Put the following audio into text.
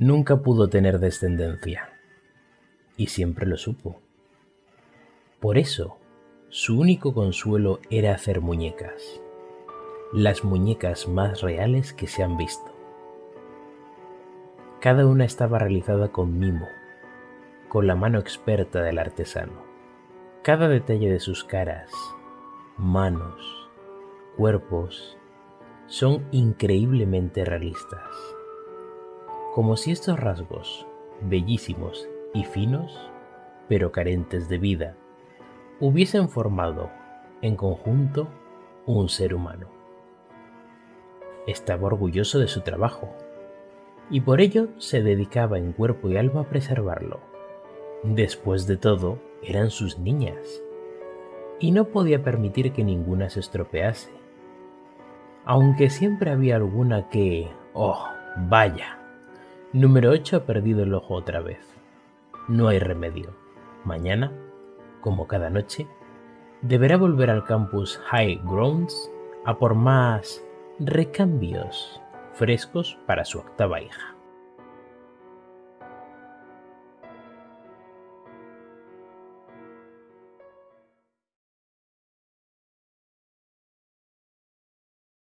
Nunca pudo tener descendencia, y siempre lo supo. Por eso, su único consuelo era hacer muñecas, las muñecas más reales que se han visto. Cada una estaba realizada con mimo, con la mano experta del artesano. Cada detalle de sus caras, manos, cuerpos, son increíblemente realistas. Como si estos rasgos, bellísimos y finos, pero carentes de vida, hubiesen formado, en conjunto, un ser humano. Estaba orgulloso de su trabajo, y por ello se dedicaba en cuerpo y alma a preservarlo. Después de todo, eran sus niñas, y no podía permitir que ninguna se estropease. Aunque siempre había alguna que... ¡Oh, vaya! Número 8 ha perdido el ojo otra vez. No hay remedio. Mañana, como cada noche, deberá volver al campus High Grounds a por más recambios frescos para su octava hija.